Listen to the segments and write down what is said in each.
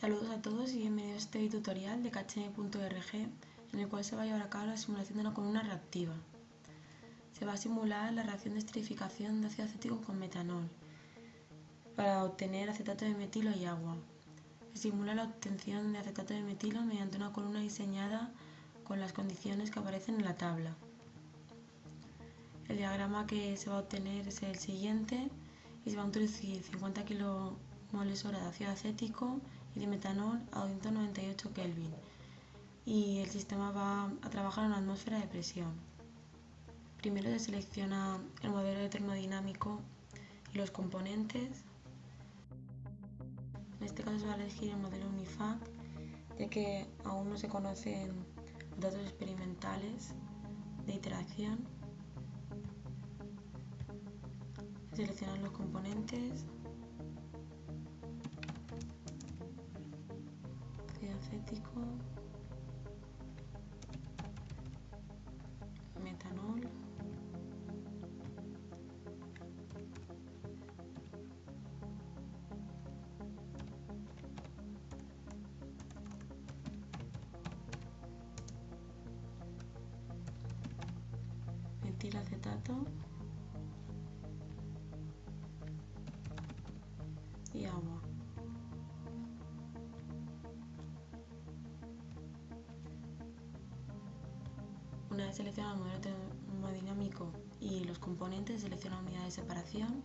Saludos a todos y bienvenidos a este tutorial de kcm.org en el cual se va a llevar a cabo la simulación de una columna reactiva. Se va a simular la reacción de esterificación de ácido acético con metanol para obtener acetato de metilo y agua. Se simula la obtención de acetato de metilo mediante una columna diseñada con las condiciones que aparecen en la tabla. El diagrama que se va a obtener es el siguiente y se va a introducir 50 kmoles hora de ácido acético y de metanol a 298 Kelvin y el sistema va a trabajar en una atmósfera de presión. Primero se selecciona el modelo termodinámico y los componentes. En este caso se va a elegir el modelo UNIFAC, ya que aún no se conocen datos experimentales de interacción. Seleccionar los componentes. Acético, metanol, metilacetato Una vez seleccionado el modelo termodinámico y los componentes, selecciona unidad de separación.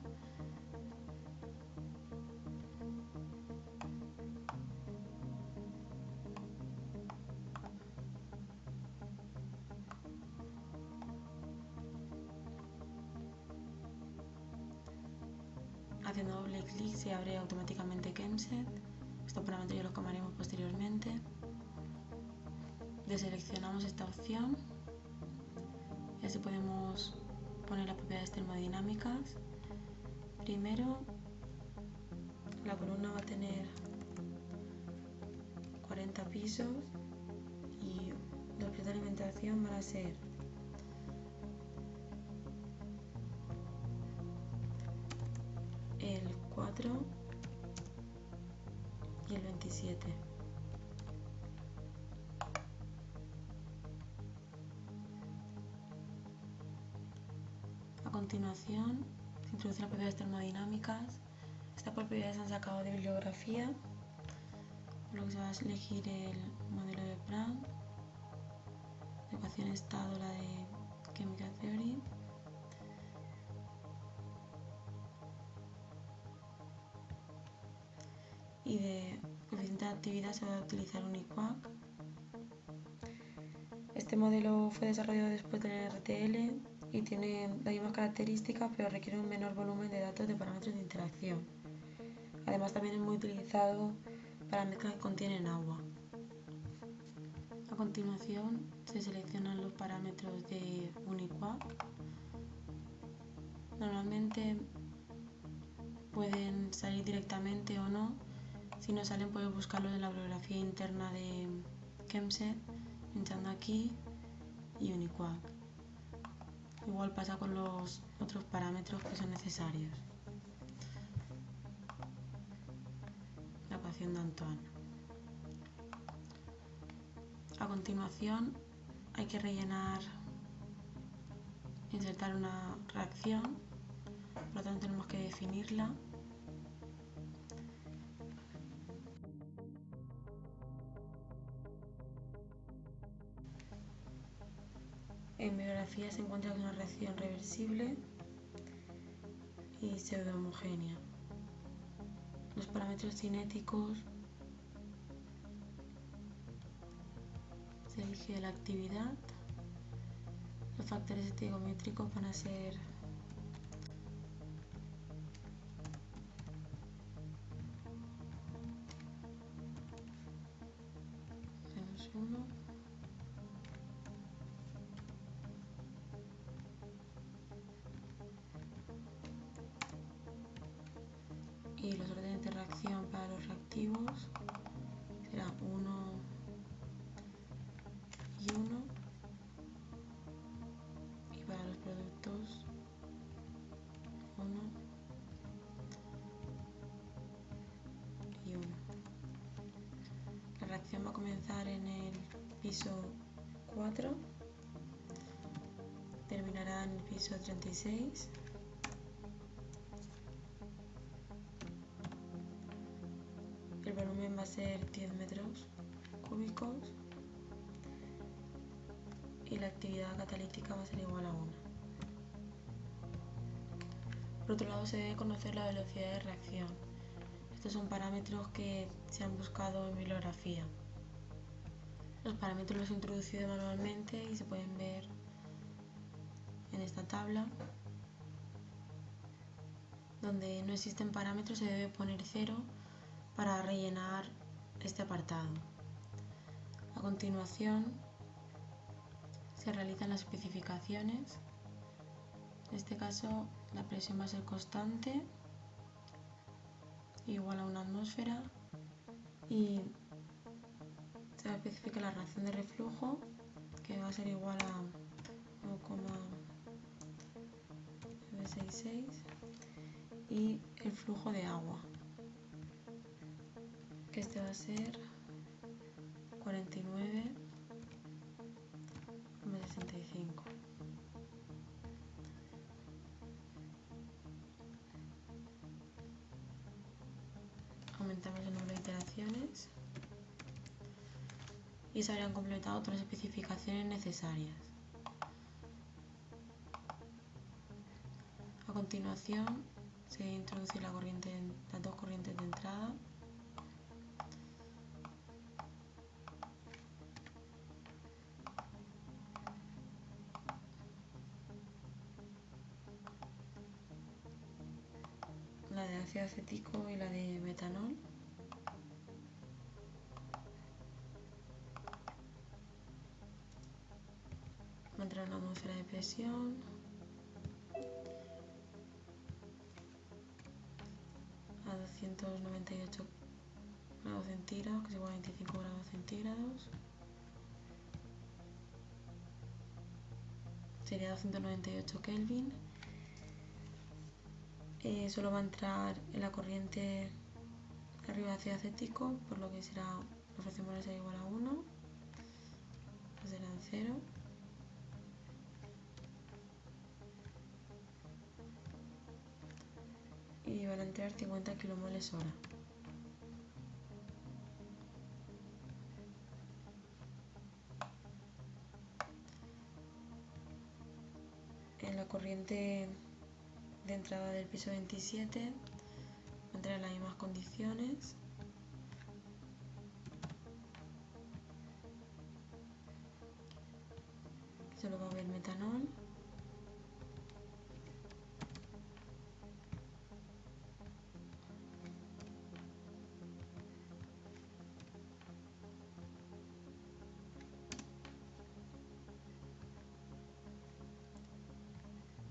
Haciendo doble clic se abre automáticamente Chemset. Estos parámetros ya los comaremos posteriormente. Deseleccionamos esta opción y así podemos poner las propiedades termodinámicas. Primero, la columna va a tener 40 pisos y los precios de alimentación van a ser el 4 y el 27. Continuación, se introducen las propiedades termodinámicas. Estas propiedades han sacado de bibliografía, por lo que se va a elegir el modelo de Brown, de ecuación estado la de Chemical Theory. Y de coeficiente de actividad se va a utilizar un IQUAC. Este modelo fue desarrollado después del RTL y tiene las mismas características pero requiere un menor volumen de datos de parámetros de interacción. Además también es muy utilizado para mezclas que contienen agua. A continuación se seleccionan los parámetros de Uniquac. Normalmente pueden salir directamente o no. Si no salen puedes buscarlos en la bibliografía interna de Chemset pinchando aquí y Uniquac. Igual pasa con los otros parámetros que son necesarios. La ecuación de Antoine. A continuación hay que rellenar, insertar una reacción, por lo tanto tenemos que definirla. En biografía se encuentra una reacción reversible y pseudo homogénea. Los parámetros cinéticos se elige la actividad. Los factores estegométricos van a ser y los órdenes de reacción para los reactivos serán 1 y 1 y para los productos 1 y 1 acción va a comenzar en el piso 4, terminará en el piso 36. A ser 10 metros cúbicos y la actividad catalítica va a ser igual a 1. Por otro lado, se debe conocer la velocidad de reacción. Estos son parámetros que se han buscado en bibliografía. Los parámetros los he introducido manualmente y se pueden ver en esta tabla. Donde no existen parámetros se debe poner cero para rellenar este apartado. A continuación se realizan las especificaciones. En este caso la presión va a ser constante, igual a una atmósfera y se va a especificar la reacción de reflujo que va a ser igual a 1,966 y el flujo de agua que este va a ser 49 65. Aumentamos el número de iteraciones y se habrían completado las especificaciones necesarias. A continuación se introduce la corriente, las dos corrientes de entrada ácido acético y la de metanol. Entrar la atmósfera de presión. A 298 grados centígrados, que es igual a 25 grados centígrados. Sería 298 Kelvin eh, solo va a entrar en la corriente arriba hacia acético, por lo que será la fracción molar será igual a 1, pues será 0. Y van a entrar 50 kilomoles hora. En la corriente de entrada del piso 27 entrar en las mismas condiciones. Solo va a haber metanol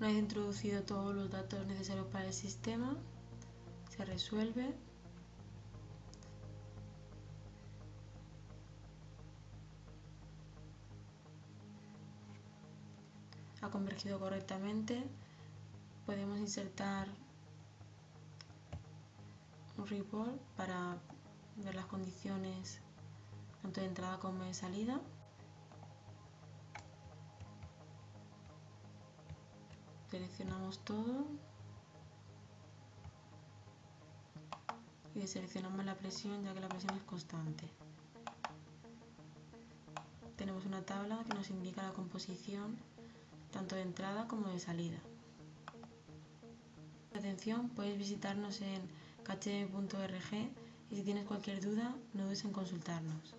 Una vez introducido todos los datos necesarios para el sistema, se resuelve. Ha convergido correctamente. Podemos insertar un report para ver las condiciones tanto de entrada como de salida. Seleccionamos todo y seleccionamos la presión ya que la presión es constante. Tenemos una tabla que nos indica la composición tanto de entrada como de salida. Atención, puedes visitarnos en cache.org y si tienes cualquier duda no dudes en consultarnos.